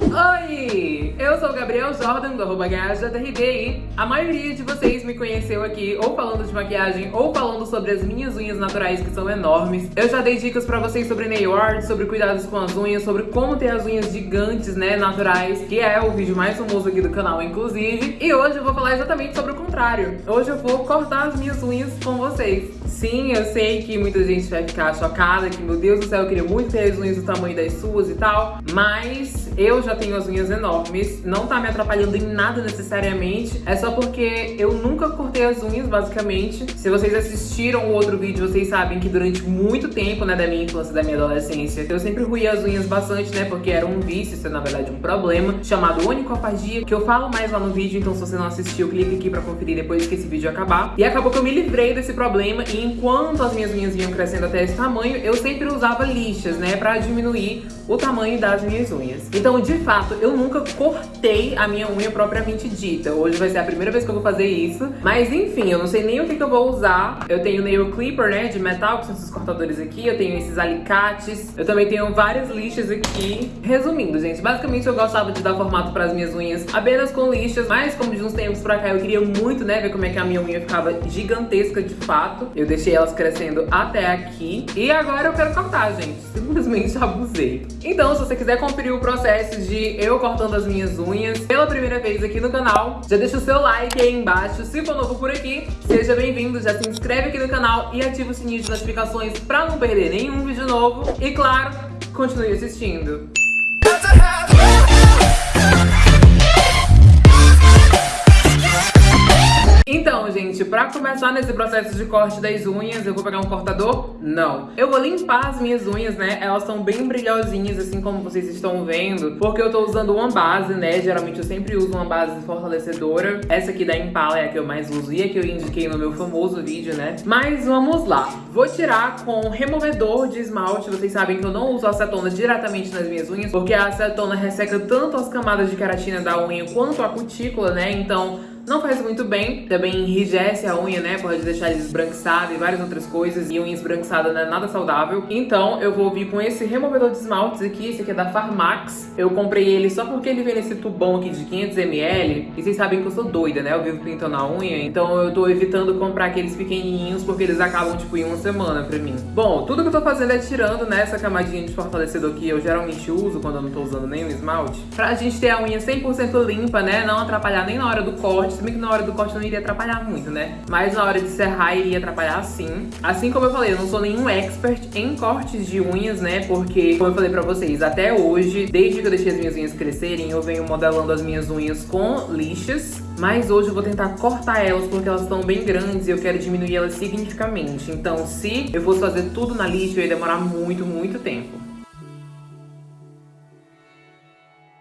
Oi! Eu sou o Gabriel Jordan, do arroba e a maioria de vocês me conheceu aqui ou falando de maquiagem ou falando sobre as minhas unhas naturais que são enormes. Eu já dei dicas pra vocês sobre nail art, sobre cuidados com as unhas, sobre como ter as unhas gigantes, né, naturais, que é o vídeo mais famoso aqui do canal, inclusive. E hoje eu vou falar exatamente sobre o contrário. Hoje eu vou cortar as minhas unhas com vocês. Sim, eu sei que muita gente vai ficar chocada, que meu Deus do céu, eu queria muito ter as unhas do tamanho das suas e tal, mas eu já tenho as unhas enormes, não tá me atrapalhando em nada necessariamente, é só porque eu nunca cortei as unhas, basicamente. Se vocês assistiram o outro vídeo, vocês sabem que durante muito tempo, né, da minha infância e da minha adolescência, eu sempre ruía as unhas bastante, né, porque era um vício, isso é na verdade um problema, chamado onicofagia, que eu falo mais lá no vídeo, então se você não assistiu, clique aqui pra conferir depois que esse vídeo acabar. E acabou que eu me livrei desse problema e enquanto as minhas unhas vinham crescendo até esse tamanho, eu sempre usava lixas, né, pra diminuir o tamanho das minhas unhas. Então, de fato, eu nunca cortei a minha unha propriamente dita. Hoje vai ser a primeira vez que eu vou fazer isso. Mas, enfim, eu não sei nem o que, que eu vou usar. Eu tenho nail clipper, né, de metal, que são esses cortadores aqui. Eu tenho esses alicates. Eu também tenho várias lixas aqui. Resumindo, gente, basicamente eu gostava de dar formato para as minhas unhas apenas com lixas. Mas, como de uns tempos pra cá, eu queria muito, né, ver como é que a minha unha ficava gigantesca de fato. Eu deixei elas crescendo até aqui. E agora eu quero cortar, gente. Simplesmente abusei. Então, se você quiser conferir o processo de eu cortando as minhas unhas pela primeira vez aqui no canal, já deixa o seu like aí embaixo. Se for novo por aqui, seja bem-vindo, já se inscreve aqui no canal e ativa o sininho de notificações pra não perder nenhum vídeo novo. E claro, continue assistindo. Pra começar nesse processo de corte das unhas, eu vou pegar um cortador? Não. Eu vou limpar as minhas unhas, né? Elas estão bem brilhosinhas, assim como vocês estão vendo, porque eu tô usando uma base, né? Geralmente eu sempre uso uma base fortalecedora. Essa aqui da Impala é a que eu mais uso e a que eu indiquei no meu famoso vídeo, né? Mas vamos lá. Vou tirar com removedor de esmalte. Vocês sabem que eu não uso acetona diretamente nas minhas unhas, porque a acetona resseca tanto as camadas de queratina da unha quanto a cutícula, né? Então não faz muito bem, também enrijece a unha, né? Pode deixar ele esbranquiçado e várias outras coisas. E unha esbranquiçada não é nada saudável. Então eu vou vir com esse removedor de esmaltes aqui. Esse aqui é da Farmax. Eu comprei ele só porque ele vem nesse tubão aqui de 500ml. E vocês sabem que eu sou doida, né? Eu vivo pintando a unha. Então eu tô evitando comprar aqueles pequenininhos porque eles acabam, tipo, em uma semana pra mim. Bom, tudo que eu tô fazendo é tirando, né? Essa camadinha de fortalecedor que eu geralmente uso quando eu não tô usando nenhum esmalte. Pra gente ter a unha 100% limpa, né? Não atrapalhar nem na hora do corte bem que na hora do corte não iria atrapalhar muito, né? Mas na hora de serrar iria atrapalhar sim. Assim como eu falei, eu não sou nenhum expert em cortes de unhas, né? Porque, como eu falei pra vocês, até hoje, desde que eu deixei as minhas unhas crescerem, eu venho modelando as minhas unhas com lixas. Mas hoje eu vou tentar cortar elas porque elas estão bem grandes e eu quero diminuir elas significativamente. Então, se eu fosse fazer tudo na lixa, eu ia demorar muito, muito tempo.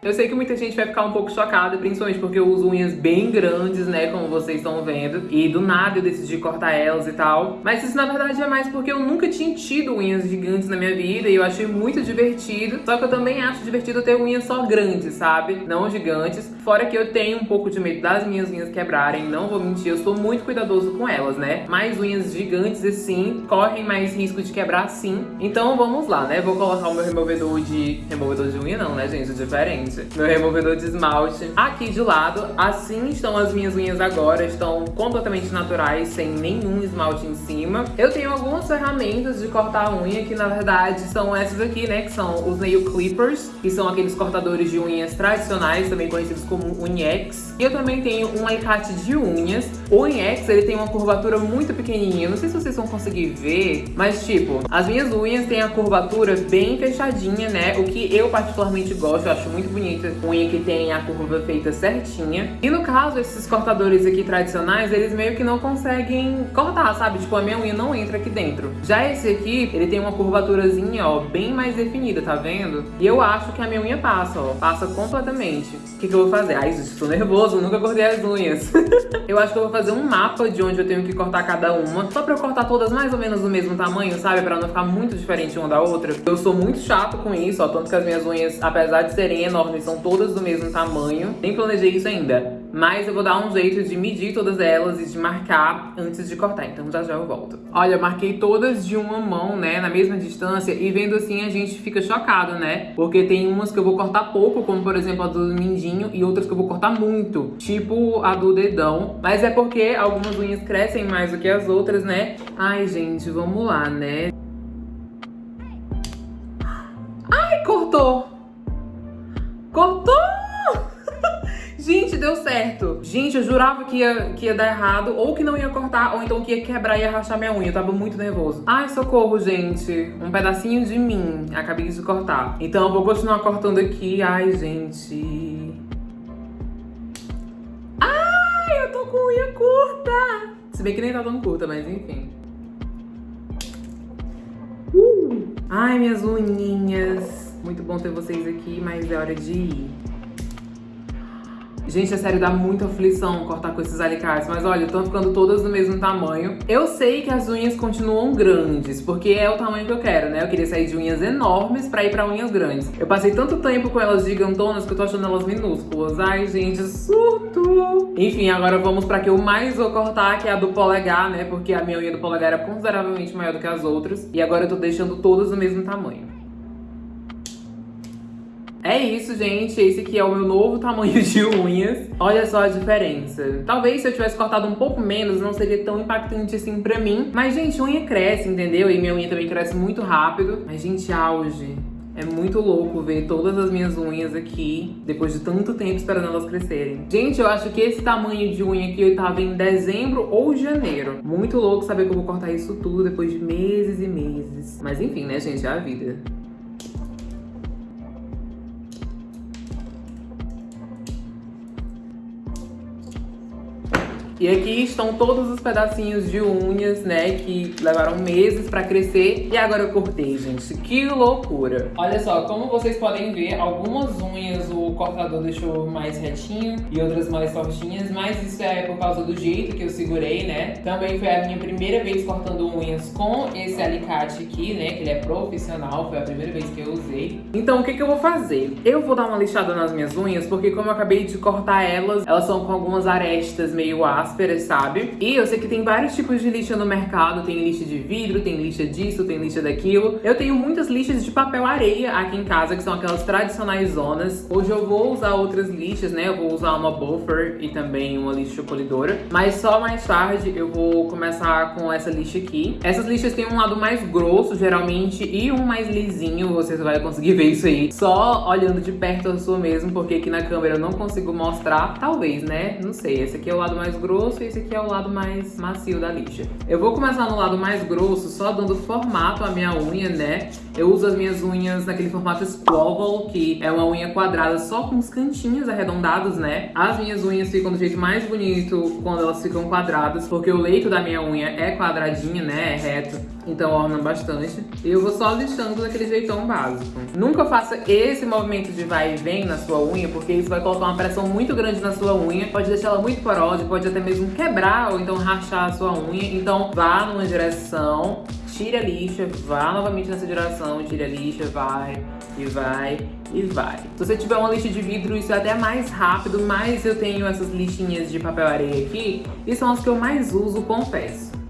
Eu sei que muita gente vai ficar um pouco chocada, principalmente porque eu uso unhas bem grandes, né, como vocês estão vendo. E do nada eu decidi cortar elas e tal. Mas isso na verdade é mais porque eu nunca tinha tido unhas gigantes na minha vida e eu achei muito divertido. Só que eu também acho divertido ter unhas só grandes, sabe? Não gigantes. Fora que eu tenho um pouco de medo das minhas unhas quebrarem, não vou mentir, eu sou muito cuidadoso com elas, né? Mas unhas gigantes assim, correm mais risco de quebrar sim. Então vamos lá, né? Vou colocar o meu removedor de... Removedor de unha não, né, gente? Diferente meu removedor de esmalte aqui de lado. Assim estão as minhas unhas agora, estão completamente naturais, sem nenhum esmalte em cima. Eu tenho algumas ferramentas de cortar a unha, que na verdade são essas aqui, né, que são os nail clippers, que são aqueles cortadores de unhas tradicionais, também conhecidos como unhex. E eu também tenho um alicate de unhas. O unhex, ele tem uma curvatura muito pequenininha, não sei se vocês vão conseguir ver, mas tipo, as minhas unhas têm a curvatura bem fechadinha, né, o que eu particularmente gosto, eu acho muito bonito unha que tem a curva feita certinha. E no caso, esses cortadores aqui tradicionais, eles meio que não conseguem cortar, sabe? Tipo, a minha unha não entra aqui dentro. Já esse aqui, ele tem uma curvaturazinha, ó, bem mais definida, tá vendo? E eu acho que a minha unha passa, ó, passa completamente. O que, que eu vou fazer? Ai, gente, tô nervoso, nunca cortei as unhas. eu acho que eu vou fazer um mapa de onde eu tenho que cortar cada uma, só pra eu cortar todas mais ou menos do mesmo tamanho, sabe? Pra não ficar muito diferente uma da outra. Eu sou muito chato com isso, ó, tanto que as minhas unhas, apesar de serem enormes, enormes, são todas do mesmo tamanho. Nem planejei isso ainda. Mas eu vou dar um jeito de medir todas elas e de marcar antes de cortar. Então já já eu volto. Olha, eu marquei todas de uma mão, né? Na mesma distância. E vendo assim a gente fica chocado, né? Porque tem umas que eu vou cortar pouco, como por exemplo a do mindinho. E outras que eu vou cortar muito. Tipo a do dedão. Mas é porque algumas unhas crescem mais do que as outras, né? Ai, gente, vamos lá, né? Ai! Cortou! Deu certo. Gente, eu jurava que ia, que ia dar errado, ou que não ia cortar, ou então que ia quebrar e ia rachar minha unha. Eu tava muito nervoso. Ai, socorro, gente. Um pedacinho de mim. Acabei de cortar. Então eu vou continuar cortando aqui. Ai, gente. Ai, eu tô com unha curta. Se bem que nem tá tão curta, mas enfim. Uh! Ai, minhas unhinhas. Muito bom ter vocês aqui, mas é hora de ir. Gente, é sério, dá muita aflição cortar com esses alicates. Mas olha, estão ficando todas do mesmo tamanho. Eu sei que as unhas continuam grandes, porque é o tamanho que eu quero, né? Eu queria sair de unhas enormes pra ir pra unhas grandes. Eu passei tanto tempo com elas gigantonas que eu tô achando elas minúsculas. Ai, gente, surto! Enfim, agora vamos pra que eu mais vou cortar, que é a do polegar, né? Porque a minha unha do polegar era consideravelmente maior do que as outras. E agora eu tô deixando todas do mesmo tamanho. É isso, gente. Esse aqui é o meu novo tamanho de unhas. Olha só a diferença. Talvez se eu tivesse cortado um pouco menos, não seria tão impactante assim pra mim. Mas, gente, unha cresce, entendeu? E minha unha também cresce muito rápido. Mas, gente, auge. É muito louco ver todas as minhas unhas aqui, depois de tanto tempo esperando elas crescerem. Gente, eu acho que esse tamanho de unha aqui eu tava em dezembro ou janeiro. Muito louco saber que eu vou cortar isso tudo depois de meses e meses. Mas enfim, né, gente, é a vida. E aqui estão todos os pedacinhos de unhas, né, que levaram meses pra crescer. E agora eu cortei, gente. Que loucura. Olha só, como vocês podem ver, algumas unhas o cortador deixou mais retinho e outras mais tortinhas, mas isso é por causa do jeito que eu segurei, né? Também foi a minha primeira vez cortando unhas com esse alicate aqui, né, que ele é profissional, foi a primeira vez que eu usei. Então, o que que eu vou fazer? Eu vou dar uma lixada nas minhas unhas, porque como eu acabei de cortar elas, elas são com algumas arestas meio ásperas ásperas, sabe? E eu sei que tem vários tipos de lixa no mercado, tem lixa de vidro, tem lixa disso, tem lixa daquilo. Eu tenho muitas lixas de papel areia aqui em casa, que são aquelas tradicionais zonas. Hoje eu vou usar outras lixas, né? Eu vou usar uma buffer e também uma lixa polidora. Mas só mais tarde eu vou começar com essa lixa aqui. Essas lixas têm um lado mais grosso, geralmente, e um mais lisinho. Você vai conseguir ver isso aí só olhando de perto a sua mesmo, porque aqui na câmera eu não consigo mostrar. Talvez, né? Não sei. Esse aqui é o lado mais grosso grosso e esse aqui é o lado mais macio da lixa. Eu vou começar no lado mais grosso, só dando formato à minha unha, né? Eu uso as minhas unhas naquele formato Squabble, que é uma unha quadrada só com os cantinhos arredondados, né? As minhas unhas ficam do jeito mais bonito quando elas ficam quadradas, porque o leito da minha unha é quadradinho, né? É reto, então orna bastante. E eu vou só lixando daquele jeitão básico. Nunca faça esse movimento de vai e vem na sua unha, porque isso vai colocar uma pressão muito grande na sua unha, pode deixar ela muito porosa, pode até mesmo quebrar ou então rachar a sua unha. Então vá numa direção, tire a lixa, vá novamente nessa direção, tire a lixa, vai e vai e vai. Se você tiver uma lixa de vidro, isso é até mais rápido, mas eu tenho essas lixinhas de papel areia aqui e são as que eu mais uso, confesso.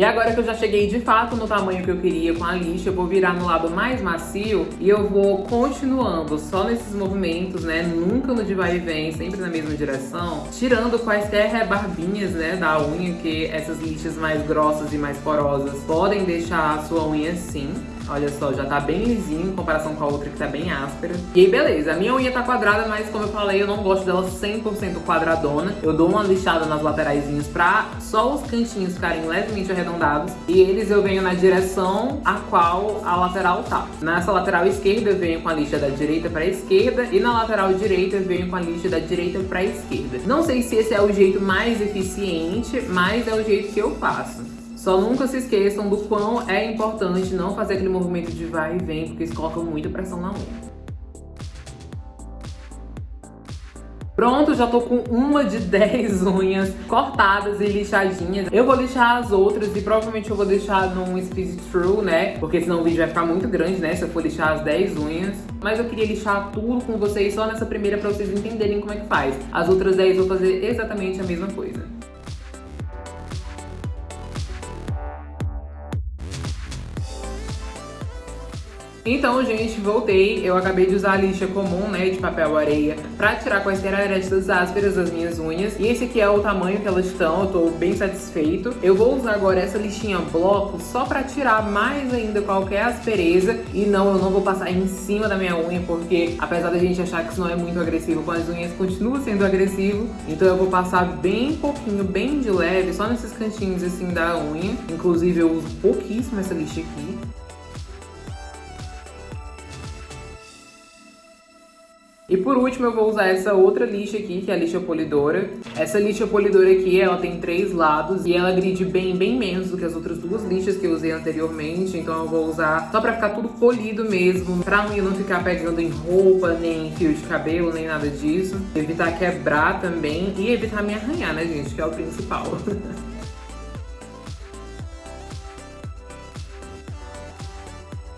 E agora que eu já cheguei de fato no tamanho que eu queria com a lixa, eu vou virar no lado mais macio e eu vou continuando só nesses movimentos, né? Nunca no de vai e vem, sempre na mesma direção. Tirando quaisquer rebarbinhas, né, da unha, que essas lixas mais grossas e mais porosas podem deixar a sua unha assim. Olha só, já tá bem lisinho em comparação com a outra que tá bem áspera. E aí, beleza. A minha unha tá quadrada, mas como eu falei, eu não gosto dela 100% quadradona. Eu dou uma lixada nas lateraisinhas pra só os cantinhos ficarem levemente arredondados. E eles eu venho na direção a qual a lateral tá. Nessa lateral esquerda eu venho com a lixa da direita pra esquerda. E na lateral direita eu venho com a lixa da direita pra esquerda. Não sei se esse é o jeito mais eficiente, mas é o jeito que eu faço. Só nunca se esqueçam do quão é importante não fazer aquele movimento de vai e vem, porque isso coloca muita pressão na unha. Pronto, já tô com uma de 10 unhas cortadas e lixadinhas. Eu vou lixar as outras e provavelmente eu vou deixar num speed true, né? Porque senão o vídeo vai ficar muito grande, né? Se eu for lixar as 10 unhas. Mas eu queria lixar tudo com vocês só nessa primeira pra vocês entenderem como é que faz. As outras 10 eu vou fazer exatamente a mesma coisa. Então, gente, voltei. Eu acabei de usar a lixa comum, né, de papel areia, pra tirar quaisquer arestas ásperas das minhas unhas. E esse aqui é o tamanho que elas estão, eu tô bem satisfeito. Eu vou usar agora essa lixinha bloco só pra tirar mais ainda qualquer aspereza. E não, eu não vou passar em cima da minha unha, porque apesar da gente achar que isso não é muito agressivo com as unhas, continua sendo agressivo. Então eu vou passar bem pouquinho, bem de leve, só nesses cantinhos assim da unha. Inclusive eu uso pouquíssimo essa lixa aqui. E por último eu vou usar essa outra lixa aqui, que é a lixa polidora. Essa lixa polidora aqui, ela tem três lados e ela gride bem, bem menos do que as outras duas lixas que eu usei anteriormente. Então eu vou usar só pra ficar tudo polido mesmo, pra unha não ficar pegando em roupa, nem em fio de cabelo, nem nada disso. Evitar quebrar também e evitar me arranhar, né, gente, que é o principal.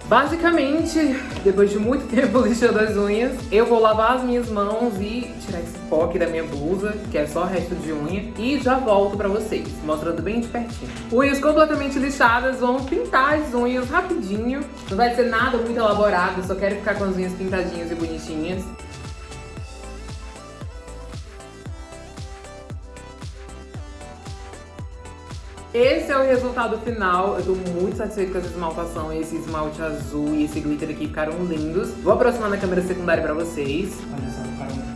Basicamente, depois de muito tempo lixando as unhas, eu vou lavar as minhas mãos e tirar esse pó aqui da minha blusa, que é só resto de unha, e já volto pra vocês, mostrando bem de pertinho. Unhas completamente lixadas, vamos pintar as unhas rapidinho. Não vai ser nada muito elaborado, só quero ficar com as unhas pintadinhas e bonitinhas. Esse é o resultado final. Eu tô muito satisfeita com essa esmaltação. Esse esmalte azul e esse glitter aqui ficaram lindos. Vou aproximar na câmera secundária pra vocês. Olha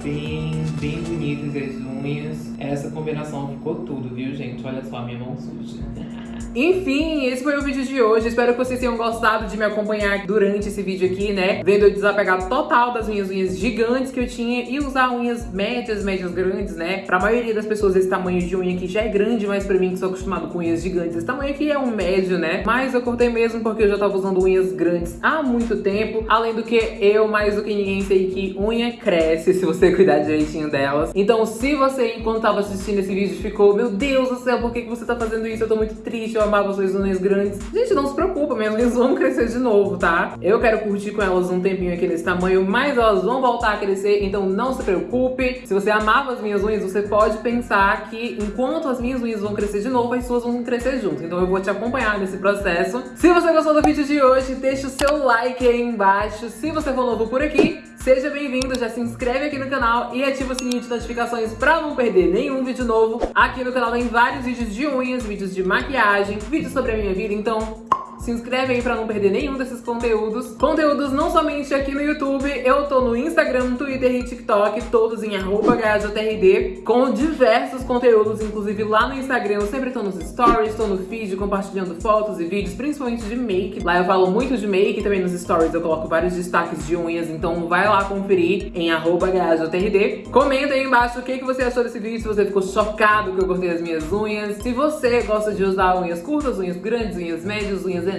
bem, bem bonitas as unhas. Essa combinação ficou tudo, viu, gente? Olha só a minha mão suja. Enfim, esse foi o vídeo de hoje. Espero que vocês tenham gostado de me acompanhar durante esse vídeo aqui, né? Vendo eu desapegar total das minhas unhas gigantes que eu tinha e usar unhas médias, médias grandes, né? Pra maioria das pessoas esse tamanho de unha aqui já é grande, mas pra mim que sou acostumado com unhas gigantes, esse tamanho aqui é um médio, né? Mas eu cortei mesmo porque eu já tava usando unhas grandes há muito tempo. Além do que eu, mais do que ninguém, sei que unha cresce se você cuidar direitinho delas. Então se você, enquanto tava assistindo esse vídeo, ficou, meu Deus do céu, por que, que você tá fazendo isso? Eu tô muito triste, eu amava suas unhas grandes. Gente, não se preocupa, minhas unhas vão crescer de novo, tá? Eu quero curtir com elas um tempinho aqui nesse tamanho, mas elas vão voltar a crescer, então não se preocupe. Se você amava as minhas unhas, você pode pensar que enquanto as minhas unhas vão crescer de novo, as suas vão crescer junto. Então eu vou te acompanhar nesse processo. Se você gostou do vídeo de hoje, deixa o seu like aí embaixo. Se você for novo por aqui, Seja bem-vindo, já se inscreve aqui no canal e ativa o sininho de notificações pra não perder nenhum vídeo novo. Aqui no canal tem vários vídeos de unhas, vídeos de maquiagem, vídeos sobre a minha vida, então se inscreve aí pra não perder nenhum desses conteúdos. Conteúdos não somente aqui no YouTube, eu tô no Instagram, Twitter e TikTok, todos em HJRD, com diversos conteúdos, inclusive lá no Instagram eu sempre tô nos stories, tô no feed compartilhando fotos e vídeos, principalmente de make. Lá eu falo muito de make, também nos stories eu coloco vários destaques de unhas, então vai lá conferir em HJRD. Comenta aí embaixo o que, que você achou desse vídeo, se você ficou chocado que eu cortei as minhas unhas, se você gosta de usar unhas curtas, unhas grandes, unhas médias, unhas enormes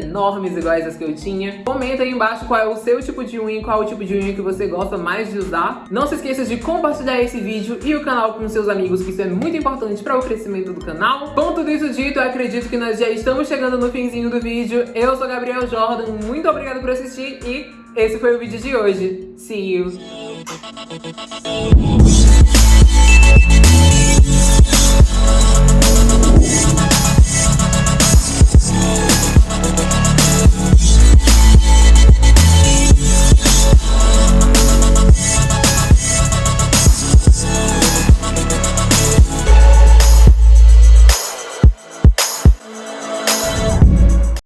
iguais as que eu tinha. Comenta aí embaixo qual é o seu tipo de unha qual é o tipo de unha que você gosta mais de usar. Não se esqueça de compartilhar esse vídeo e o canal com seus amigos, que isso é muito importante para o crescimento do canal. Com tudo isso dito, eu acredito que nós já estamos chegando no finzinho do vídeo. Eu sou Gabriel Jordan, muito obrigada por assistir e esse foi o vídeo de hoje. See you!